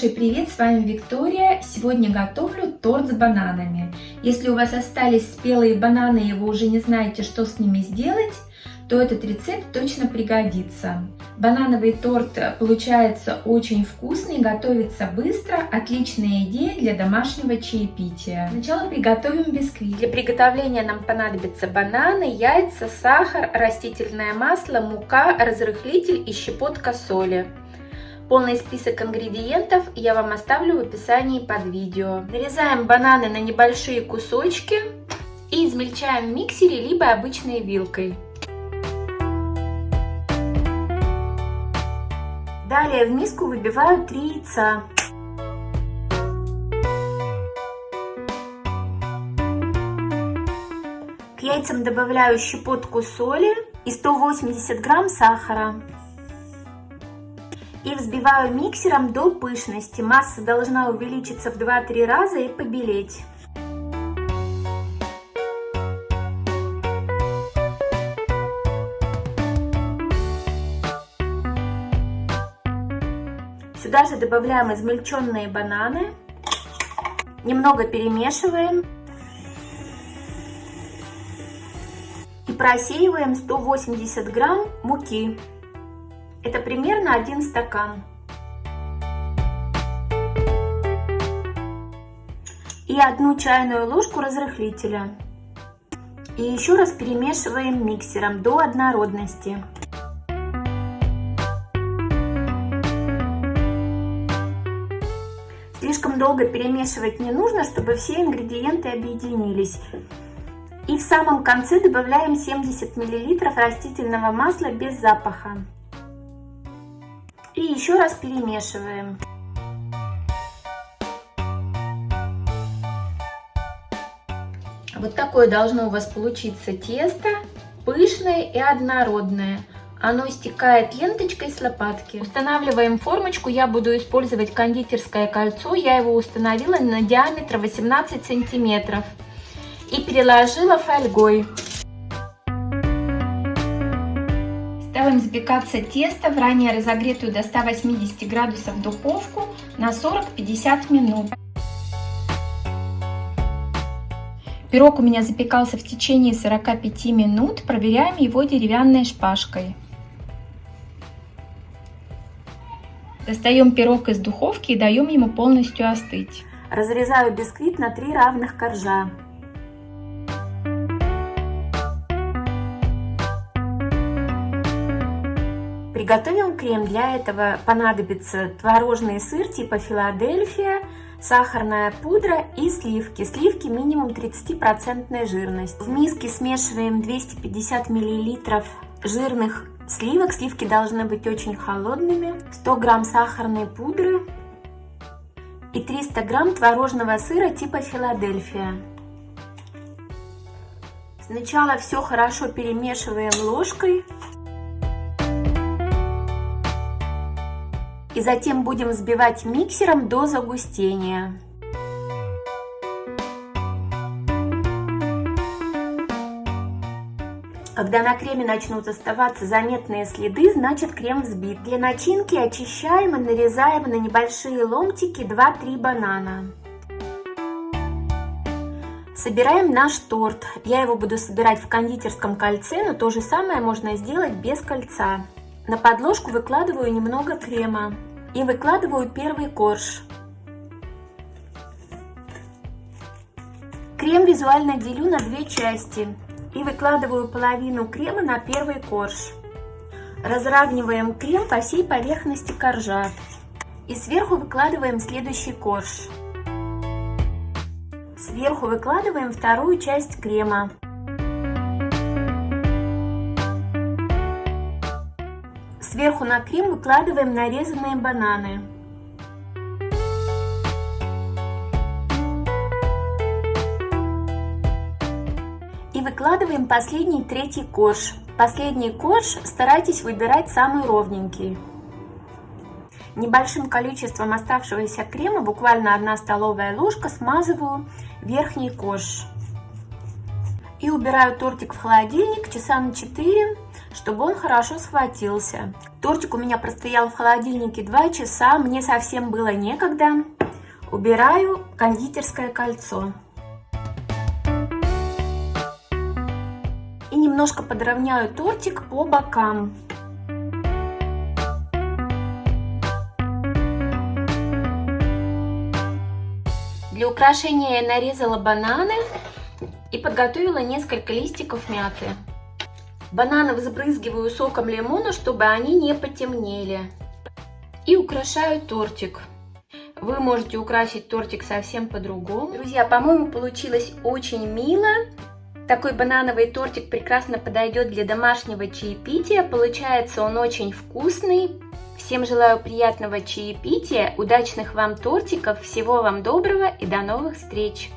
Большой привет, с вами Виктория. Сегодня готовлю торт с бананами. Если у вас остались спелые бананы и вы уже не знаете, что с ними сделать, то этот рецепт точно пригодится. Банановый торт получается очень вкусный, готовится быстро, отличная идея для домашнего чаепития. Сначала приготовим бисквит. Для приготовления нам понадобятся бананы, яйца, сахар, растительное масло, мука, разрыхлитель и щепотка соли. Полный список ингредиентов я вам оставлю в описании под видео. Нарезаем бананы на небольшие кусочки и измельчаем в миксере либо обычной вилкой. Далее в миску выбиваю 3 яйца. К яйцам добавляю щепотку соли и 180 грамм сахара и взбиваю миксером до пышности. Масса должна увеличиться в 2-3 раза и побелеть. Сюда же добавляем измельченные бананы. Немного перемешиваем. И просеиваем 180 грамм муки. Это примерно один стакан. И одну чайную ложку разрыхлителя. И еще раз перемешиваем миксером до однородности. Слишком долго перемешивать не нужно, чтобы все ингредиенты объединились. И в самом конце добавляем 70 мл растительного масла без запаха. И еще раз перемешиваем. Вот такое должно у вас получиться тесто, пышное и однородное. Оно стекает ленточкой с лопатки. Устанавливаем формочку. Я буду использовать кондитерское кольцо. Я его установила на диаметр 18 сантиметров. И переложила фольгой. Ставим запекаться тесто в ранее разогретую до 180 градусов духовку на 40-50 минут. Пирог у меня запекался в течение 45 минут. Проверяем его деревянной шпажкой. Достаем пирог из духовки и даем ему полностью остыть. Разрезаю бисквит на три равных коржа. Приготовим крем. Для этого понадобится творожный сыр типа Филадельфия, сахарная пудра и сливки. Сливки минимум 30% жирность. В миске смешиваем 250 мл жирных сливок. Сливки должны быть очень холодными. 100 грамм сахарной пудры и 300 грамм творожного сыра типа Филадельфия. Сначала все хорошо перемешиваем ложкой. И затем будем взбивать миксером до загустения. Когда на креме начнут оставаться заметные следы, значит крем взбит. Для начинки очищаем и нарезаем на небольшие ломтики 2-3 банана. Собираем наш торт. Я его буду собирать в кондитерском кольце, но то же самое можно сделать без кольца. На подложку выкладываю немного крема и выкладываю первый корж. Крем визуально делю на две части и выкладываю половину крема на первый корж. Разравниваем крем по всей поверхности коржа и сверху выкладываем следующий корж. Сверху выкладываем вторую часть крема. Сверху на крем выкладываем нарезанные бананы. И выкладываем последний третий корж. Последний корж старайтесь выбирать самый ровненький. Небольшим количеством оставшегося крема, буквально 1 столовая ложка, смазываю верхний корж. И убираю тортик в холодильник часа на 4 чтобы он хорошо схватился. Тортик у меня простоял в холодильнике 2 часа, мне совсем было некогда. Убираю кондитерское кольцо. И немножко подровняю тортик по бокам. Для украшения я нарезала бананы и подготовила несколько листиков мяты. Бананы взбрызгиваю соком лимона, чтобы они не потемнели. И украшаю тортик. Вы можете украсить тортик совсем по-другому. Друзья, по-моему, получилось очень мило. Такой банановый тортик прекрасно подойдет для домашнего чаепития. Получается он очень вкусный. Всем желаю приятного чаепития, удачных вам тортиков, всего вам доброго и до новых встреч!